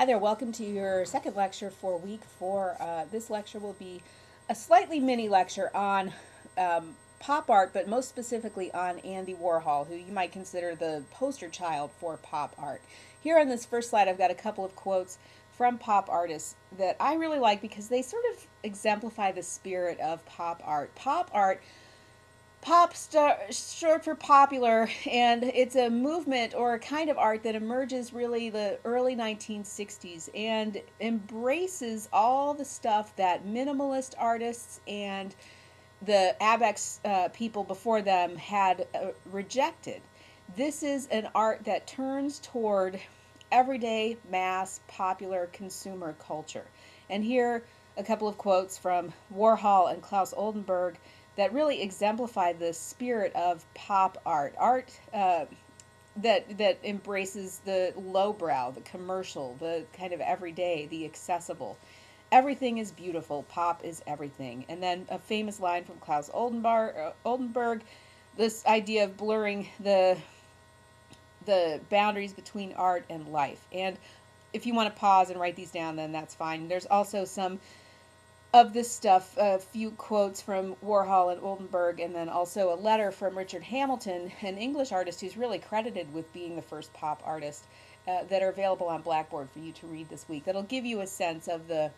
Hi there, welcome to your second lecture for week four. Uh, this lecture will be a slightly mini lecture on um, pop art, but most specifically on Andy Warhol, who you might consider the poster child for pop art. Here on this first slide, I've got a couple of quotes from pop artists that I really like because they sort of exemplify the spirit of pop art. Pop art pop star short for popular and it's a movement or a kind of art that emerges really the early 1960s and embraces all the stuff that minimalist artists and the abex uh, people before them had uh, rejected. This is an art that turns toward everyday mass popular consumer culture. And here a couple of quotes from warhol and Claes Oldenburg that really exemplify the spirit of pop art, art uh, that that embraces the lowbrow, the commercial, the kind of everyday, the accessible. Everything is beautiful. Pop is everything. And then a famous line from Claes Oldenburg, uh, Oldenburg this idea of blurring the the boundaries between art and life. And if you want to pause and write these down, then that's fine. There's also some of this stuff, a few quotes from Warhol and Oldenburg, and then also a letter from Richard Hamilton, an English artist who's really credited with being the first pop artist, uh, that are available on Blackboard for you to read this week. That'll give you a sense of the,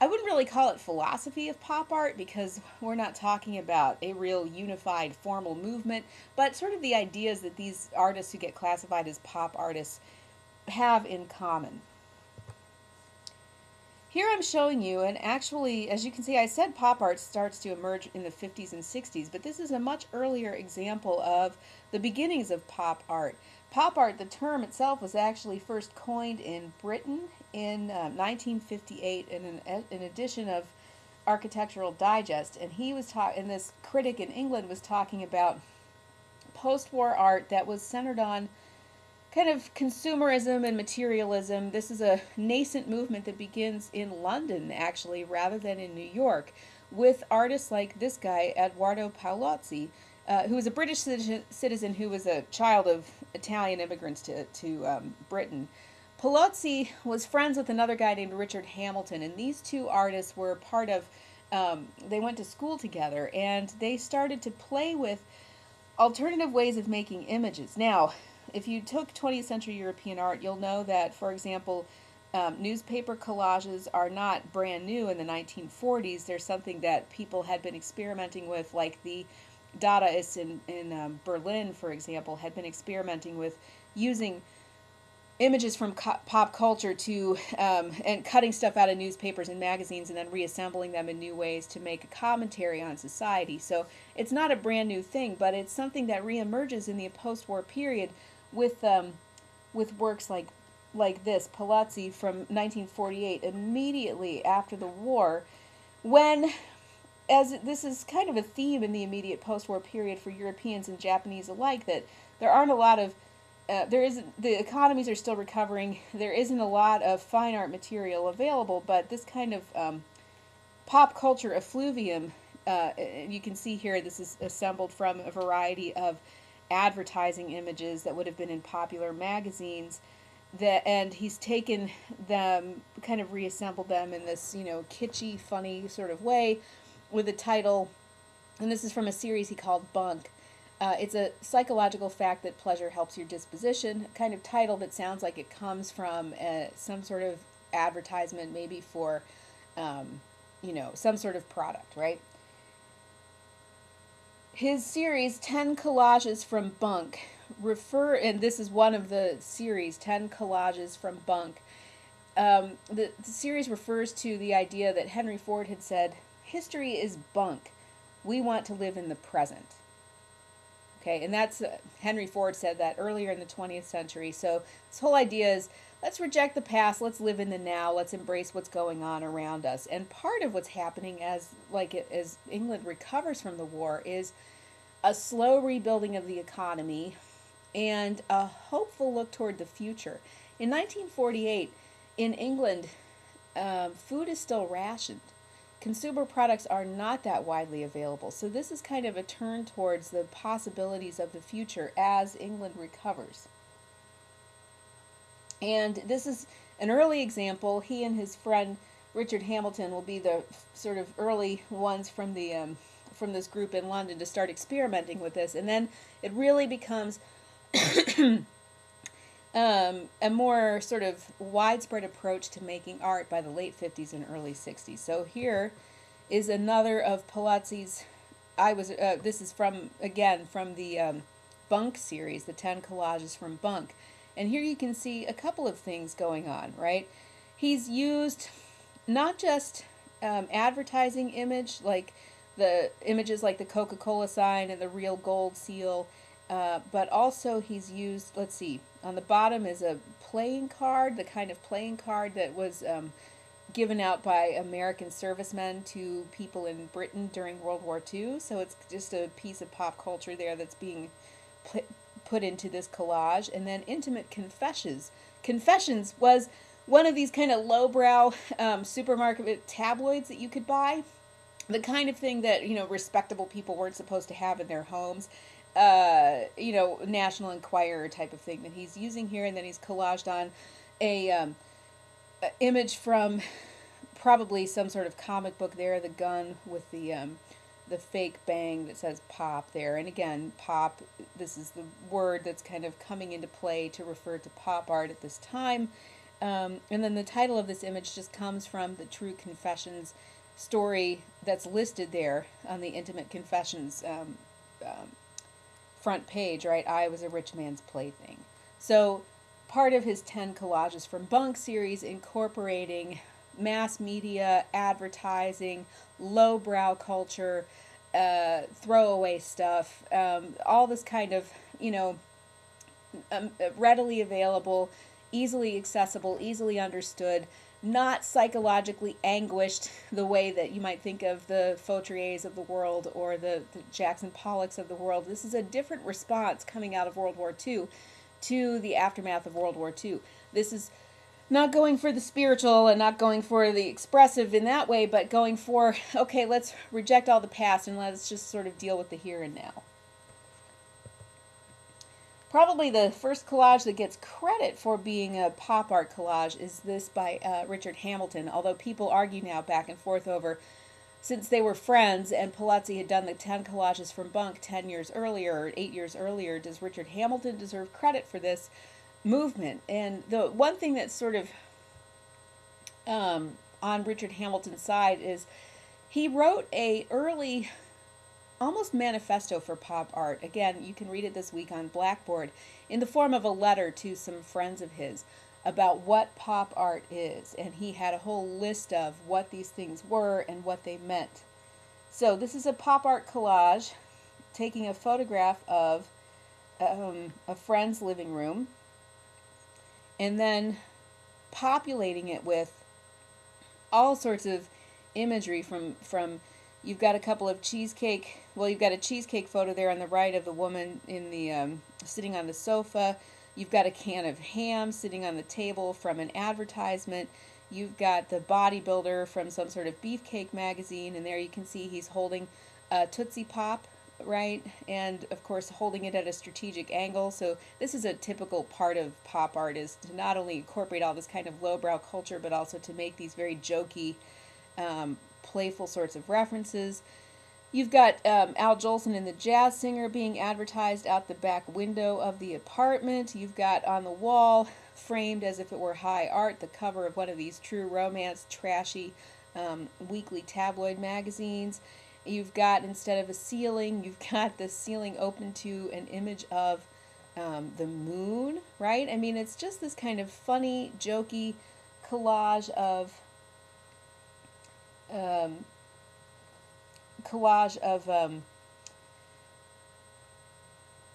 I wouldn't really call it philosophy of pop art because we're not talking about a real unified formal movement, but sort of the ideas that these artists who get classified as pop artists have in common. Here I'm showing you, and actually, as you can see, I said pop art starts to emerge in the 50s and 60s, but this is a much earlier example of the beginnings of pop art. Pop art, the term itself, was actually first coined in Britain in uh, 1958 in an, an edition of Architectural Digest, and he was talking, and this critic in England was talking about post-war art that was centered on kind of consumerism and materialism. This is a nascent movement that begins in London, actually, rather than in New York, with artists like this guy, Eduardo Paolozzi, uh, who was a British citizen who was a child of Italian immigrants to, to um, Britain. Paolozzi was friends with another guy named Richard Hamilton, and these two artists were part of, um, they went to school together, and they started to play with alternative ways of making images. Now, if you took 20th century European art, you'll know that, for example, um, newspaper collages are not brand new in the 1940s. There's something that people had been experimenting with, like the Dadaists in, in um, Berlin, for example, had been experimenting with using images from pop culture to um, and cutting stuff out of newspapers and magazines and then reassembling them in new ways to make a commentary on society. So it's not a brand new thing, but it's something that reemerges in the post-war period with um, with works like like this, Paolozzi from 1948, immediately after the war, when as this is kind of a theme in the immediate post-war period for Europeans and Japanese alike that there aren't a lot of uh, there isn't the economies are still recovering. There isn't a lot of fine art material available, but this kind of um, pop culture effluvium, uh, you can see here, this is assembled from a variety of advertising images that would have been in popular magazines that and he's taken them kind of reassembled them in this you know kitschy funny sort of way with a title and this is from a series he called bunk. Uh, it's a psychological fact that pleasure helps your disposition kind of title that sounds like it comes from uh, some sort of advertisement maybe for um, you know some sort of product right his series 10 collages from bunk refer and this is one of the series 10 collages from bunk. Um, the, the series refers to the idea that henry ford had said history is bunk. We want to live in the present. Okay and that's uh, henry ford said that earlier in the 20th century. So this whole idea is let's reject the past. Let's live in the now. Let's embrace what's going on around us. And part of what's happening as like as england recovers from the war is a slow rebuilding of the economy and a hopeful look toward the future. In 1948 in england um, food is still rationed. Consumer products are not that widely available. So this is kind of a turn towards the possibilities of the future as england recovers and this is an early example. He and his friend Richard Hamilton will be the sort of early ones from the um, from this group in London to start experimenting with this, and then it really becomes um, a more sort of widespread approach to making art by the late 50s and early 60s. So here is another of Paolozzi's. I was. Uh, this is from again from the um, Bunk series, the 10 collages from Bunk. And here you can see a couple of things going on, right? He's used not just um, advertising image, like the images like the Coca-Cola sign and the real gold seal, uh, but also he's used, let's see, on the bottom is a playing card, the kind of playing card that was um, given out by American servicemen to people in Britain during World War II. So it's just a piece of pop culture there that's being put into this collage. And then Intimate Confessions. Confessions was one of these kind of lowbrow um, supermarket tabloids that you could buy. The kind of thing that, you know, respectable people weren't supposed to have in their homes. Uh, you know, National Enquirer type of thing that he's using here. And then he's collaged on a, um, image from probably some sort of comic book there, the gun with the um, the fake bang that says pop there. And again, pop, this is the word that's kind of coming into play to refer to pop art at this time. Um, and then the title of this image just comes from the True Confessions story that's listed there on the Intimate Confessions um, um, front page, right? I was a rich man's plaything. So part of his 10 collages from Bunk series incorporating mass media, advertising, lowbrow culture, uh, throwaway stuff, um, all this kind of, you know, um, readily available, easily accessible, easily understood, not psychologically anguished the way that you might think of the Fautriers of the world or the, the Jackson Pollocks of the world. This is a different response coming out of World War II to the aftermath of World War II. This is not going for the spiritual and not going for the expressive in that way, but going for, okay, let's reject all the past and let's just sort of deal with the here and now. Probably the first collage that gets credit for being a pop art collage is this by uh, Richard Hamilton, although people argue now back and forth over since they were friends and Paolozzi had done the 10 collages from Bunk 10 years earlier or 8 years earlier, does Richard Hamilton deserve credit for this? Movement. And the one thing that's sort of um, on Richard Hamilton's side is he wrote a early almost manifesto for pop art. Again, you can read it this week on Blackboard in the form of a letter to some friends of his about what pop art is. And he had a whole list of what these things were and what they meant. So this is a pop art collage taking a photograph of um, a friend's living room and then populating it with all sorts of imagery from from you've got a couple of cheesecake well you've got a cheesecake photo there on the right of the woman in the um, sitting on the sofa. You've got a can of ham sitting on the table from an advertisement. You've got the bodybuilder from some sort of beefcake magazine and there you can see he's holding a tootsie pop right? And of course, holding it at a strategic angle. So this is a typical part of pop art is to not only incorporate all this kind of lowbrow culture, but also to make these very jokey, um, playful sorts of references. You've got um, Al Jolson and the jazz singer being advertised out the back window of the apartment. You've got on the wall, framed as if it were high art, the cover of one of these true romance, trashy um, weekly tabloid magazines. You've got, instead of a ceiling, you've got the ceiling open to an image of um, the moon, right? I mean, it's just this kind of funny, jokey collage of um, collage of um,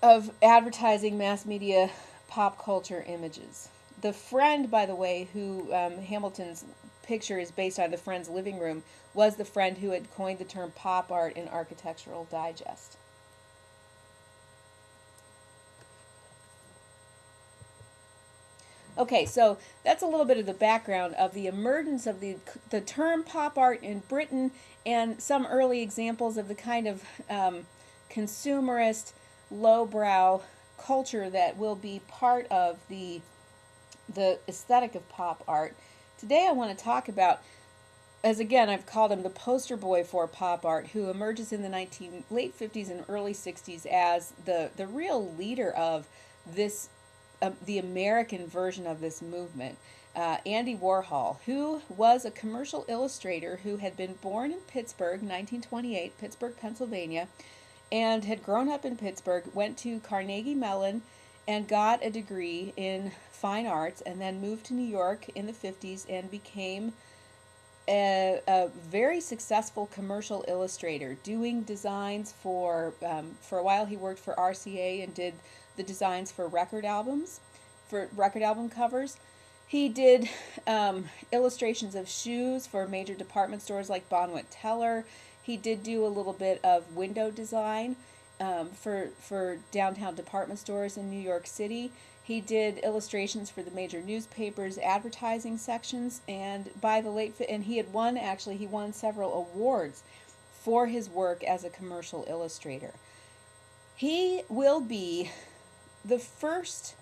of advertising, mass media, pop culture images. The friend, by the way, who um, Hamilton's picture is based on the friend's living room, was the friend who had coined the term pop art in Architectural Digest. Okay, so that's a little bit of the background of the emergence of the, the term pop art in Britain and some early examples of the kind of um, consumerist, lowbrow culture that will be part of the the aesthetic of pop art. Today I want to talk about as again I've called him the poster boy for pop art who emerges in the 19 late 50s and early 60s as the the real leader of this uh, the American version of this movement. Uh, Andy Warhol, who was a commercial illustrator who had been born in Pittsburgh, 1928, Pittsburgh, Pennsylvania, and had grown up in Pittsburgh, went to Carnegie Mellon and got a degree in fine arts, and then moved to New York in the 50s and became a, a very successful commercial illustrator, doing designs for, um, for a while he worked for RCA and did the designs for record albums, for record album covers. He did um, illustrations of shoes for major department stores like Bonwit Teller. He did do a little bit of window design um, for for downtown department stores in New York City. He did illustrations for the major newspapers, advertising sections, and by the late and he had won actually he won several awards for his work as a commercial illustrator. He will be the first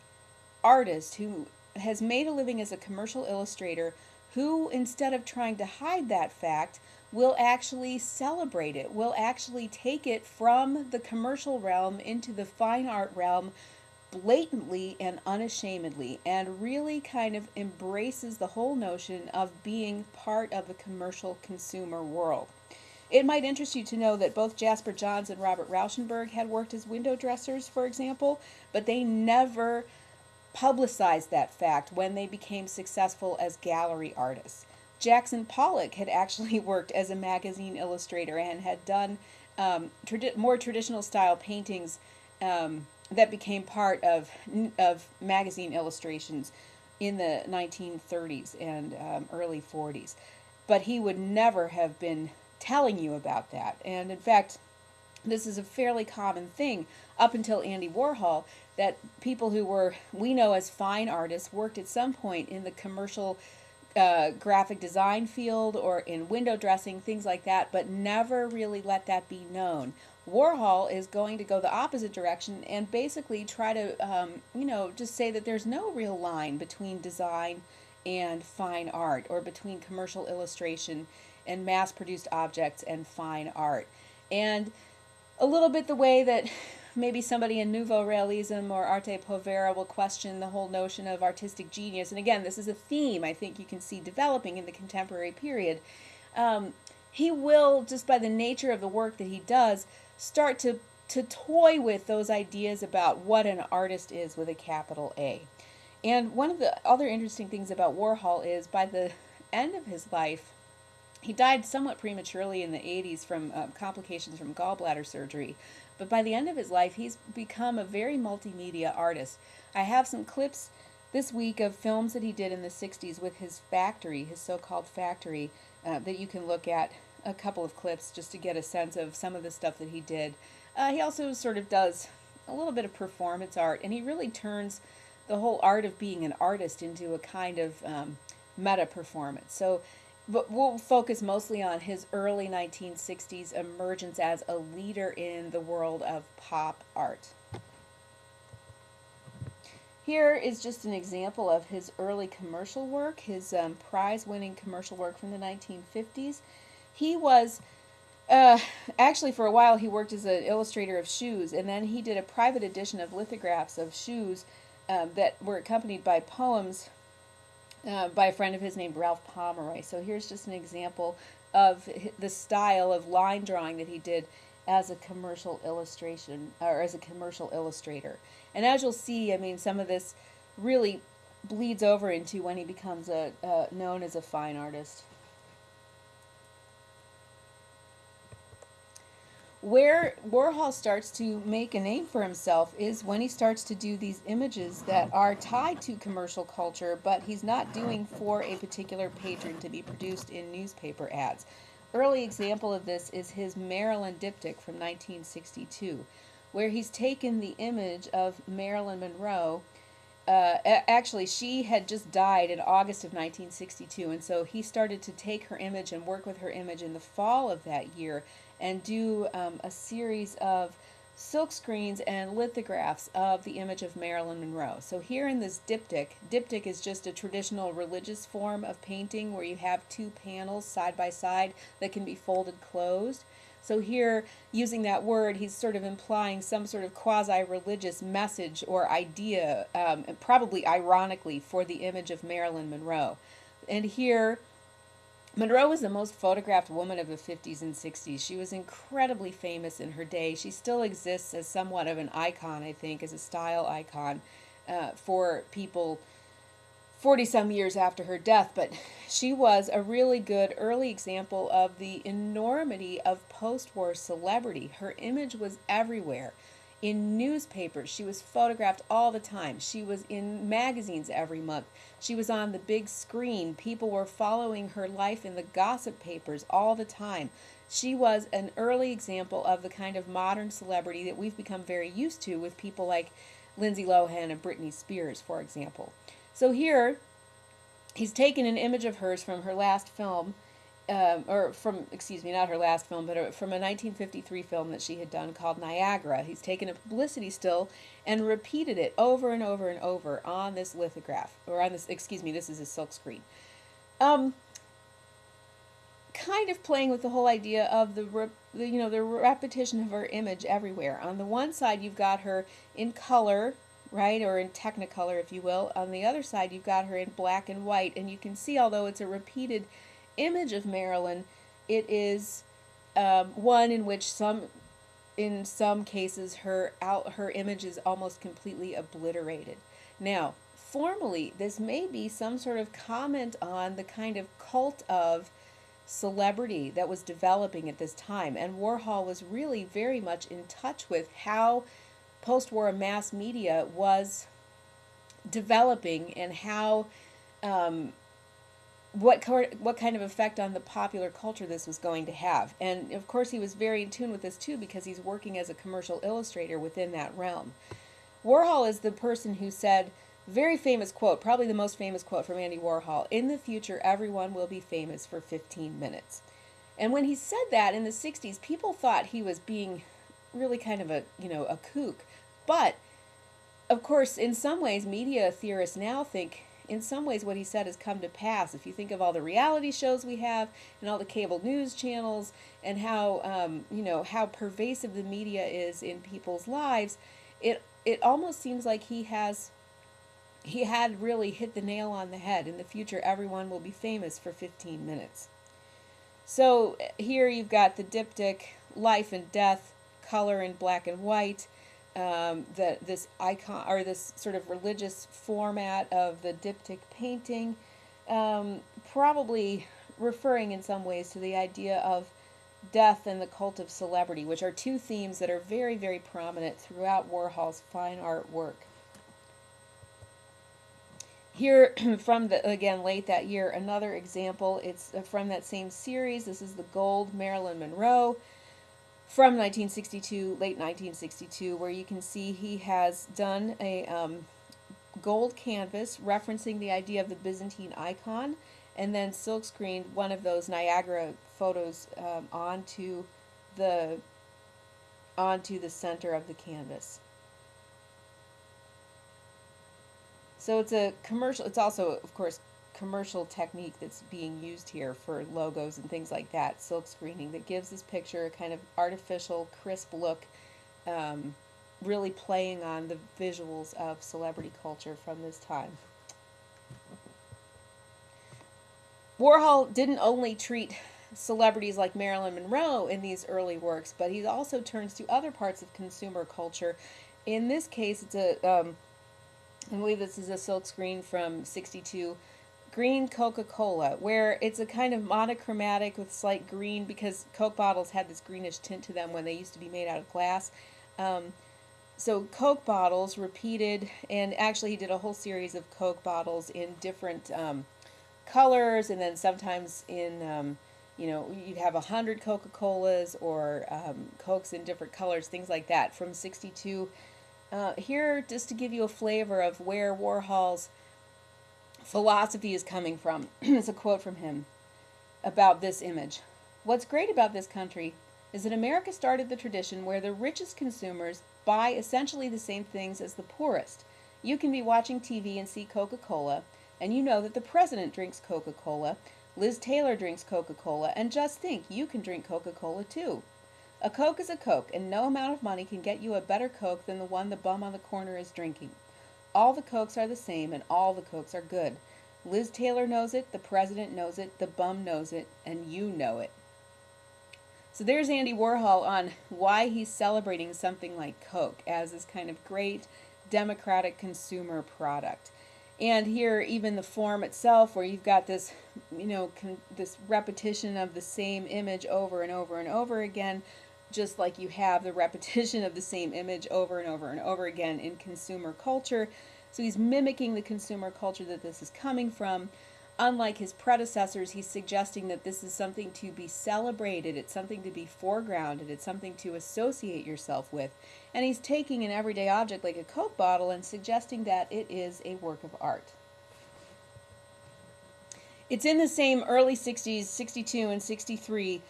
artist who has made a living as a commercial illustrator who instead of trying to hide that fact will actually celebrate it, will actually take it from the commercial realm into the fine art realm blatantly and unashamedly, and really kind of embraces the whole notion of being part of the commercial consumer world. It might interest you to know that both Jasper Johns and Robert Rauschenberg had worked as window dressers, for example, but they never publicized that fact when they became successful as gallery artists. Jackson Pollock had actually worked as a magazine illustrator and had done um, tradi- more traditional style paintings um, that became part of, of magazine illustrations in the 1930s and um, early 40s. But he would never have been telling you about that. And in fact, this is a fairly common thing up until Andy Warhol that people who were, we know as fine artists, worked at some point in the commercial uh, graphic design field or in window dressing, things like that, but never really let that be known. Warhol is going to go the opposite direction and basically try to, um, you know, just say that there's no real line between design and fine art or between commercial illustration and mass produced objects and fine art. And a little bit the way that maybe somebody in Nouveau Realism or Arte Povera will question the whole notion of artistic genius. And again, this is a theme I think you can see developing in the contemporary period. Um, he will, just by the nature of the work that he does, start to, to toy with those ideas about what an artist is with a capital A. And one of the other interesting things about Warhol is by the end of his life, he died somewhat prematurely in the 80s from uh, complications from gallbladder surgery. But by the end of his life, he's become a very multimedia artist. I have some clips this week of films that he did in the 60s with his factory, his so called factory, uh, that you can look at a couple of clips just to get a sense of some of the stuff that he did. Uh, he also sort of does a little bit of performance art, and he really turns the whole art of being an artist into a kind of um, meta performance. So but we'll focus mostly on his early 1960s emergence as a leader in the world of pop art. Here is just an example of his early commercial work, his um, prize winning commercial work from the 1950s. He was, uh, actually, for a while, he worked as an illustrator of shoes, and then he did a private edition of lithographs of shoes um, that were accompanied by poems uh, by a friend of his named Ralph Pomeroy. So here's just an example of the style of line drawing that he did as a commercial illustration or as a commercial illustrator. And as you'll see, I mean, some of this really bleeds over into when he becomes a uh, known as a fine artist. Where Warhol starts to make a name for himself is when he starts to do these images that are tied to commercial culture, but he's not doing for a particular patron to be produced in newspaper ads. Early example of this is his Marilyn diptych from 1962, where he's taken the image of Marilyn Monroe. Uh, actually, she had just died in August of 1962, and so he started to take her image and work with her image in the fall of that year and do um, a series of silk screens and lithographs of the image of Marilyn Monroe. So here in this diptych, diptych is just a traditional religious form of painting where you have two panels side by side that can be folded closed. So here, using that word, he's sort of implying some sort of quasi-religious message or idea, um, probably ironically, for the image of Marilyn Monroe. And here, Monroe was the most photographed woman of the 50s and 60s. She was incredibly famous in her day. She still exists as somewhat of an icon, I think, as a style icon uh, for people 40 some years after her death. But she was a really good early example of the enormity of post war celebrity. Her image was everywhere in newspapers. She was photographed all the time. She was in magazines every month. She was on the big screen. People were following her life in the gossip papers all the time. She was an early example of the kind of modern celebrity that we've become very used to with people like Lindsay Lohan and Britney Spears, for example. So here, he's taken an image of hers from her last film um, or from, excuse me, not her last film, but from a 1953 film that she had done called Niagara. He's taken a publicity still and repeated it over and over and over on this lithograph, or on this, excuse me, this is a silk screen. Um, kind of playing with the whole idea of the, the, you know, the repetition of her image everywhere. On the one side, you've got her in color, right, or in technicolor, if you will. On the other side, you've got her in black and white, and you can see, although it's a repeated image of Marilyn, it is um, one in which some, in some cases, her out her image is almost completely obliterated. Now, formally, this may be some sort of comment on the kind of cult of celebrity that was developing at this time, and Warhol was really very much in touch with how post-war mass media was developing and how um, what what kind of effect on the popular culture this was going to have. And of course, he was very in tune with this too because he's working as a commercial illustrator within that realm. Warhol is the person who said, very famous quote, probably the most famous quote from Andy Warhol, in the future everyone will be famous for 15 minutes. And when he said that in the 60s, people thought he was being really kind of a, you know, a kook. But of course, in some ways, media theorists now think in some ways what he said has come to pass. If you think of all the reality shows we have and all the cable news channels and how um, you know how pervasive the media is in people's lives, it it almost seems like he has he had really hit the nail on the head. In the future, everyone will be famous for 15 minutes. So here you've got the diptych, life and death, color in black and white, um, the, this icon or this sort of religious format of the diptych painting, um, probably referring in some ways to the idea of death and the cult of celebrity, which are two themes that are very, very prominent throughout Warhol's fine art work. Here, from the again late that year, another example. It's uh, from that same series. This is the Gold Marilyn Monroe from 1962, late 1962, where you can see he has done a um, gold canvas referencing the idea of the Byzantine icon and then silkscreened one of those Niagara photos um, onto the onto the center of the canvas. So it's a commercial, it's also, of course, commercial technique that's being used here for logos and things like that, silk screening, that gives this picture a kind of artificial, crisp look, um, really playing on the visuals of celebrity culture from this time. Warhol didn't only treat celebrities like Marilyn Monroe in these early works, but he also turns to other parts of consumer culture. In this case, it's a, um, I believe this is a silk screen from 62 green Coca-Cola, where it's a kind of monochromatic with slight green because Coke bottles had this greenish tint to them when they used to be made out of glass. Um, so Coke bottles repeated, and actually he did a whole series of Coke bottles in different um, colors, and then sometimes in, um, you know, you'd have a hundred Coca-Colas or um, Cokes in different colors, things like that, from 62. Uh, here, just to give you a flavor of where Warhol's philosophy is coming from. it's a quote from him about this image. What's great about this country is that America started the tradition where the richest consumers buy essentially the same things as the poorest. You can be watching TV and see Coca Cola, and you know that the president drinks Coca Cola, Liz Taylor drinks Coca Cola, and just think, you can drink Coca Cola too. A Coke is a Coke, and no amount of money can get you a better Coke than the one the bum on the corner is drinking. All the Cokes are the same, and all the Cokes are good. Liz Taylor knows it, the president knows it, the bum knows it, and you know it. So there's Andy Warhol on why he's celebrating something like Coke as this kind of great democratic consumer product. And here, even the form itself, where you've got this, you know, this repetition of the same image over and over and over again, just like you have the repetition of the same image over and over and over again in consumer culture. So he's mimicking the consumer culture that this is coming from. Unlike his predecessors, he's suggesting that this is something to be celebrated, it's something to be foregrounded, it's something to associate yourself with. And he's taking an everyday object like a Coke bottle and suggesting that it is a work of art. It's in the same early 60s, 62 and 63,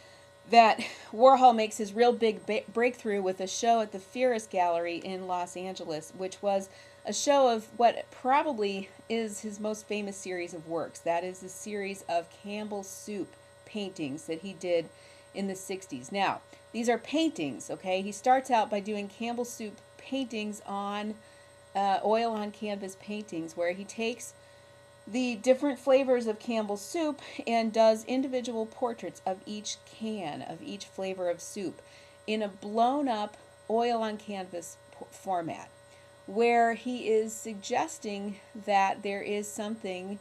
that Warhol makes his real big breakthrough with a show at the Ferus Gallery in Los Angeles, which was a show of what probably is his most famous series of works. That is a series of Campbell Soup paintings that he did in the 60s. Now, these are paintings, okay? He starts out by doing Campbell Soup paintings on uh, oil on canvas paintings where he takes the different flavors of Campbell's soup and does individual portraits of each can, of each flavor of soup in a blown up oil on canvas format where he is suggesting that there is something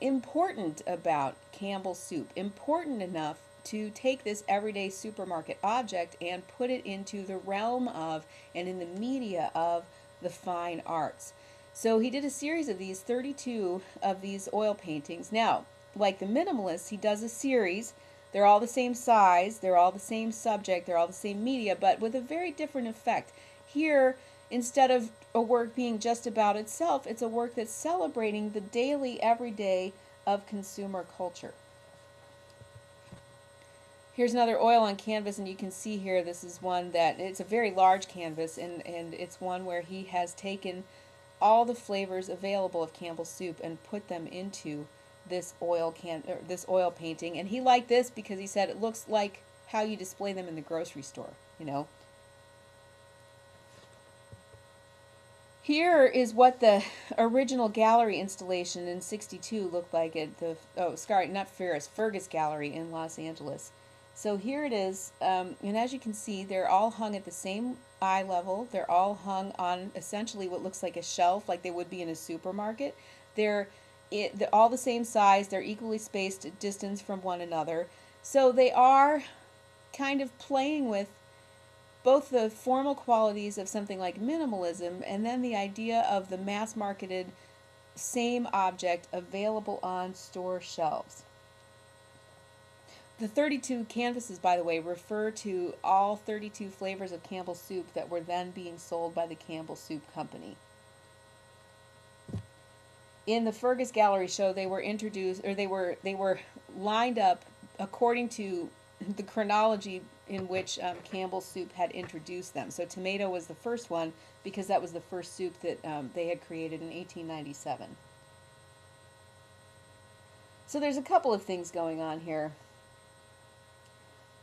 important about Campbell's soup, important enough to take this everyday supermarket object and put it into the realm of and in the media of the fine arts. So he did a series of these, 32 of these oil paintings. Now, like the minimalists, he does a series. They're all the same size, they're all the same subject, they're all the same media, but with a very different effect. Here, instead of a work being just about itself, it's a work that's celebrating the daily, everyday of consumer culture. Here's another oil on canvas, and you can see here this is one that it's a very large canvas, and, and it's one where he has taken all the flavors available of Campbell's soup and put them into this oil can this oil painting. And he liked this because he said it looks like how you display them in the grocery store, you know. Here is what the original gallery installation in 62 looked like at the, oh, sorry, not Ferus, Fergus Gallery in Los Angeles. So here it is, um, and as you can see, they're all hung at the same eye level. They're all hung on essentially what looks like a shelf, like they would be in a supermarket. They're, it, they're all the same size. They're equally spaced distance from one another. So they are kind of playing with both the formal qualities of something like minimalism and then the idea of the mass marketed same object available on store shelves. The 32 canvases, by the way, refer to all 32 flavors of Campbell soup that were then being sold by the Campbell Soup Company. In the Fergus Gallery show, they were introduced, or they were they were lined up according to the chronology in which um, Campbell Soup had introduced them. So tomato was the first one because that was the first soup that um, they had created in 1897. So there's a couple of things going on here.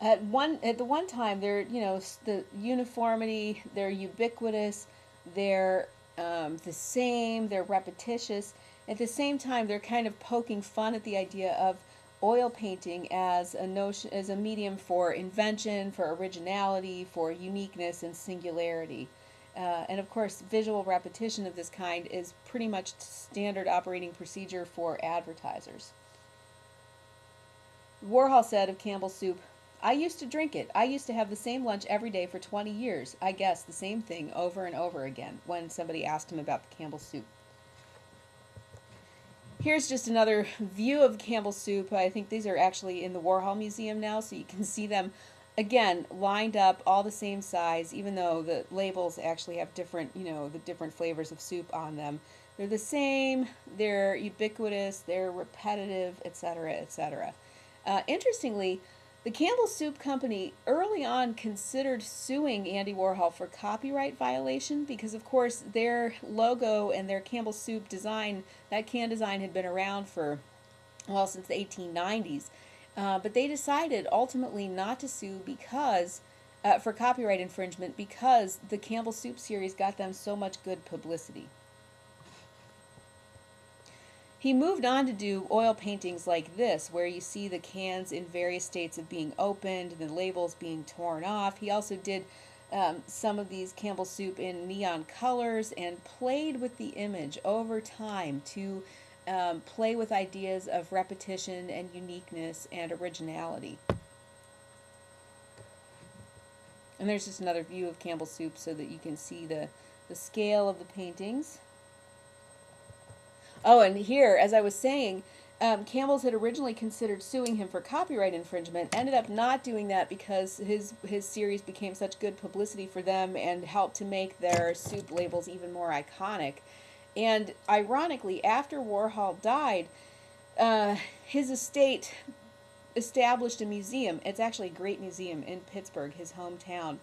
At one at the one time, they're you know the uniformity, they're ubiquitous, they're um, the same, they're repetitious. At the same time, they're kind of poking fun at the idea of oil painting as a notion as a medium for invention, for originality, for uniqueness and singularity. Uh, and of course, visual repetition of this kind is pretty much standard operating procedure for advertisers. Warhol said of Campbell soup, I used to drink it. I used to have the same lunch every day for 20 years. I guess the same thing over and over again when somebody asked him about the Campbell soup. Here's just another view of Campbell soup. I think these are actually in the Warhol Museum now, so you can see them again lined up all the same size even though the labels actually have different you know the different flavors of soup on them they're the same they're ubiquitous they're repetitive etc etc uh, interestingly The Campbell Soup Company early on considered suing Andy Warhol for copyright violation because, of course, their logo and their Campbell Soup design, that can design had been around for, well, since the 1890s. Uh, but they decided ultimately not to sue because, uh, for copyright infringement, because the Campbell Soup series got them so much good publicity. He moved on to do oil paintings like this, where you see the cans in various states of being opened, the labels being torn off. He also did um, some of these Campbell soup in neon colors and played with the image over time to um, play with ideas of repetition and uniqueness and originality. And there's just another view of Campbell soup so that you can see the, the scale of the paintings. Oh, and here, as I was saying, um, Campbell's had originally considered suing him for copyright infringement. Ended up not doing that because his his series became such good publicity for them and helped to make their soup labels even more iconic. And ironically, after Warhol died, uh, his estate established a museum. It's actually a great museum in Pittsburgh, his hometown,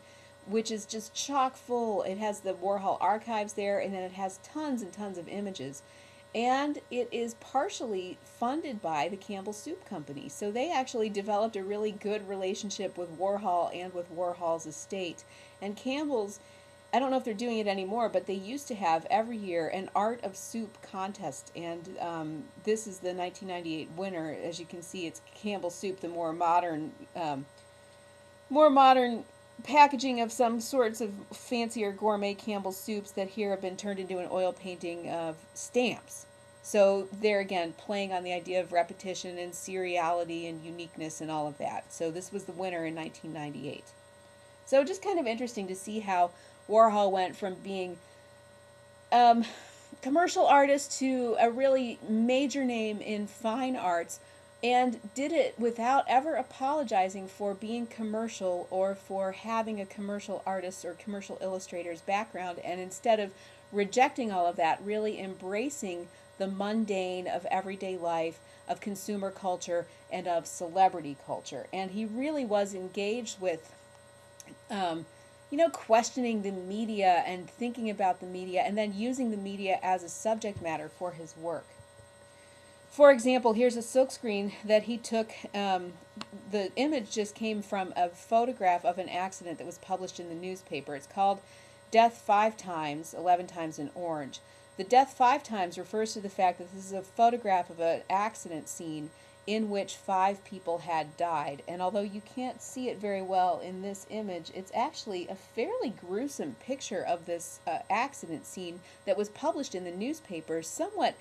which is just chock full. It has the Warhol archives there, and then it has tons and tons of images and it is partially funded by the Campbell Soup Company. So they actually developed a really good relationship with Warhol and with Warhol's estate. And Campbell's, I don't know if they're doing it anymore, but they used to have every year an Art of Soup contest. And um, this is the 1998 winner. As you can see, it's Campbell Soup, the more modern, um, more modern packaging of some sorts of fancier gourmet Campbell soups that here have been turned into an oil painting of stamps. So there again, playing on the idea of repetition and seriality and uniqueness and all of that. So this was the winner in 1998. So just kind of interesting to see how Warhol went from being um, commercial artist to a really major name in fine arts and did it without ever apologizing for being commercial or for having a commercial artist or commercial illustrator's background. And instead of rejecting all of that really embracing the mundane of everyday life of consumer culture and of celebrity culture. And he really was engaged with um, you know questioning the media and thinking about the media and then using the media as a subject matter for his work for example, here's a silkscreen that he took. Um, the image just came from a photograph of an accident that was published in the newspaper. It's called Death Five Times, 11 Times in Orange. The death five times refers to the fact that this is a photograph of an accident scene in which five people had died. And although you can't see it very well in this image, it's actually a fairly gruesome picture of this uh, accident scene that was published in the newspaper, somewhat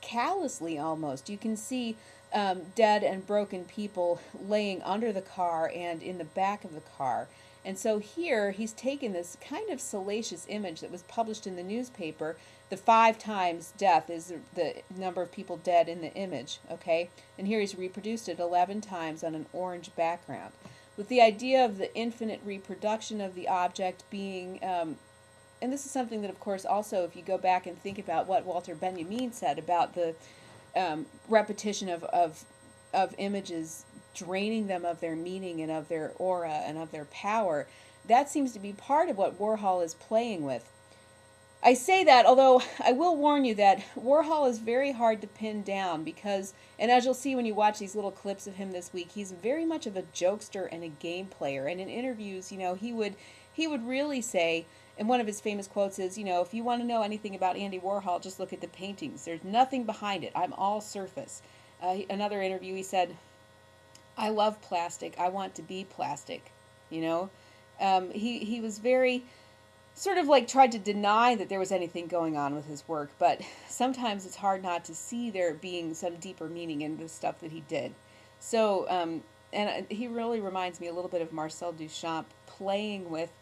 callously almost. You can see um, dead and broken people laying under the car and in the back of the car. And so here he's taken this kind of salacious image that was published in the newspaper. The five times death is the number of people dead in the image, okay? And here he's reproduced it 11 times on an orange background. With the idea of the infinite reproduction of the object being um, and this is something that, of course, also if you go back and think about what Walter Benjamin said about the um, repetition of, of, of images draining them of their meaning and of their aura and of their power, that seems to be part of what Warhol is playing with. I say that, although I will warn you that Warhol is very hard to pin down because, and as you'll see when you watch these little clips of him this week, he's very much of a jokester and a game player. And in interviews, you know, he would he would really say, and one of his famous quotes is, you know, if you want to know anything about Andy Warhol, just look at the paintings. There's nothing behind it. I'm all surface. Uh, another interview, he said, I love plastic. I want to be plastic. You know, um, he he was very sort of like tried to deny that there was anything going on with his work, but sometimes it's hard not to see there being some deeper meaning in the stuff that he did. So, um, and uh, he really reminds me a little bit of Marcel Duchamp playing with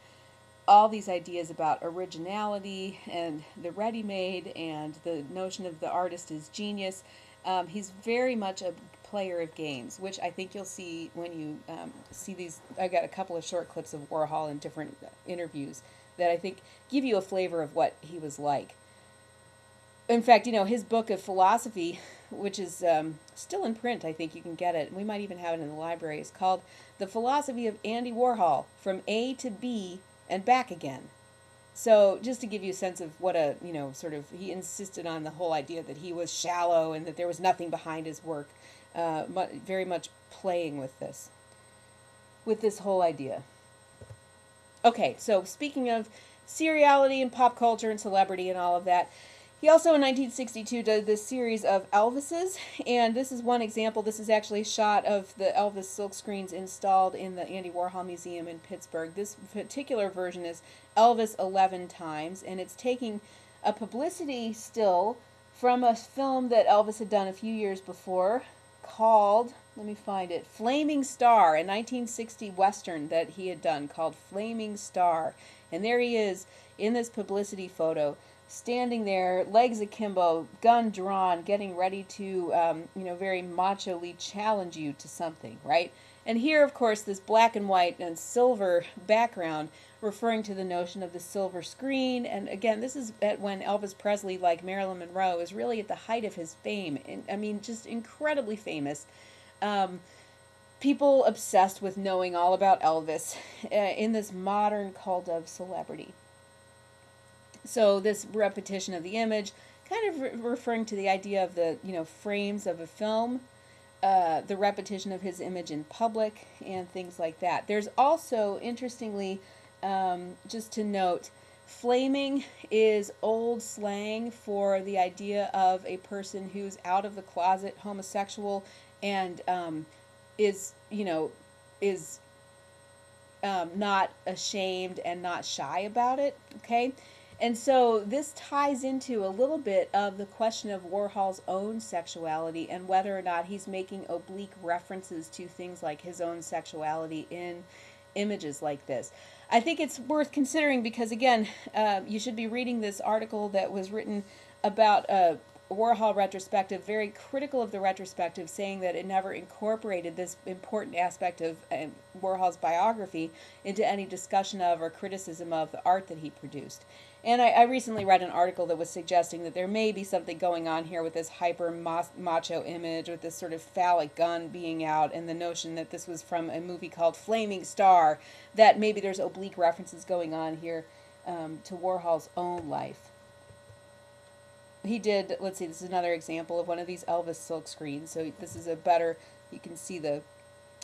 all these ideas about originality and the ready made and the notion of the artist as genius. Um, he's very much a player of games, which I think you'll see when you um, see these. I've got a couple of short clips of Warhol in different interviews that I think give you a flavor of what he was like. In fact, you know, his book of philosophy which is um, still in print. I think you can get it. We might even have it in the library. It's called "The Philosophy of Andy Warhol: From A to B and Back Again." So just to give you a sense of what a you know sort of he insisted on the whole idea that he was shallow and that there was nothing behind his work. Uh, very much playing with this, with this whole idea. Okay, so speaking of seriality and pop culture and celebrity and all of that. He also in 1962 did this series of Elvises, and this is one example. This is actually a shot of the Elvis silk screens installed in the Andy Warhol Museum in Pittsburgh. This particular version is Elvis 11 times, and it's taking a publicity still from a film that Elvis had done a few years before called, let me find it, Flaming Star, a 1960 Western that he had done called Flaming Star. And there he is in this publicity photo, standing there, legs akimbo, gun drawn, getting ready to, um, you know, very macho-ly challenge you to something, right? And here, of course, this black and white and silver background referring to the notion of the silver screen. And again, this is at when Elvis Presley, like Marilyn Monroe, is really at the height of his fame. And, I mean, just incredibly famous. Um, people obsessed with knowing all about Elvis uh, in this modern cult of celebrity. So this repetition of the image, kind of re referring to the idea of the you know frames of a film, uh, the repetition of his image in public, and things like that. There's also, interestingly, um, just to note, flaming is old slang for the idea of a person who's out of the closet homosexual and um, is you know is um, not ashamed and not shy about it okay and so this ties into a little bit of the question of Warhol's own sexuality and whether or not he's making oblique references to things like his own sexuality in images like this. I think it's worth considering because, again, uh, you should be reading this article that was written about a Warhol retrospective, very critical of the retrospective, saying that it never incorporated this important aspect of uh, Warhol's biography into any discussion of or criticism of the art that he produced. And I, I, recently read an article that was suggesting that there may be something going on here with this hyper macho image, with this sort of phallic gun being out, and the notion that this was from a movie called Flaming Star, that maybe there's oblique references going on here um, to Warhol's own life he did, let's see, this is another example of one of these Elvis silk screens. So this is a better, you can see the,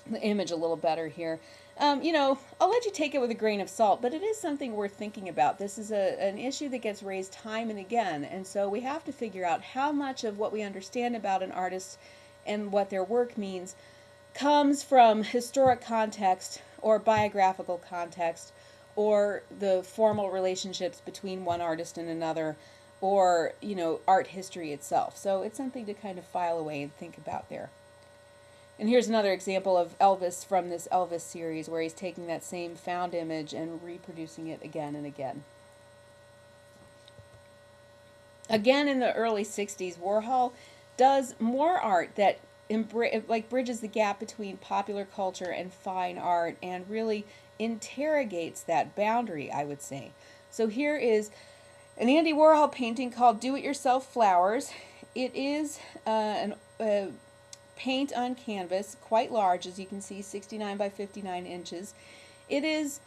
the image a little better here. Um, you know, I'll let you take it with a grain of salt, but it is something worth thinking about. This is a, an issue that gets raised time and again, and so we have to figure out how much of what we understand about an artist and what their work means comes from historic context or biographical context or the formal relationships between one artist and another or, you know, art history itself. So it's something to kind of file away and think about there. And here's another example of Elvis from this Elvis series where he's taking that same found image and reproducing it again and again. Again in the early 60s, Warhol does more art that like bridges the gap between popular culture and fine art and really interrogates that boundary, I would say. So here is an Andy Warhol painting called Do It Yourself Flowers. It is uh, an uh, paint on canvas, quite large, as you can see, 69 by 59 inches. It is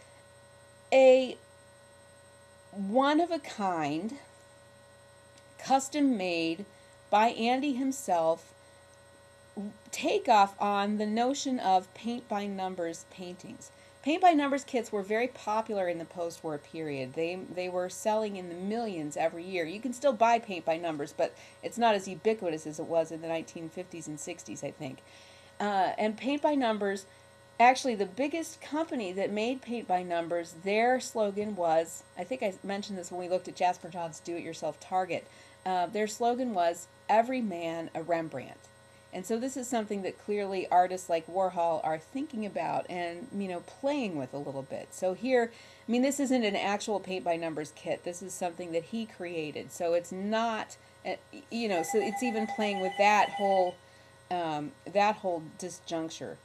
a one of a kind, custom made by Andy himself, takeoff on the notion of paint by numbers paintings. Paint by numbers kits were very popular in the post-war period. They they were selling in the millions every year. You can still buy paint by numbers, but it's not as ubiquitous as it was in the 1950s and 60s, I think. Uh, and paint by numbers, actually the biggest company that made paint by numbers, their slogan was, I think I mentioned this when we looked at Jasper Johns' Do-It-Yourself Target. Uh, their slogan was, every man a Rembrandt. And so this is something that clearly artists like Warhol are thinking about and, you know, playing with a little bit. So here, I mean, this isn't an actual paint by numbers kit. This is something that he created. So it's not, eh, you know, so it's even playing with that whole, um, that whole disjuncture.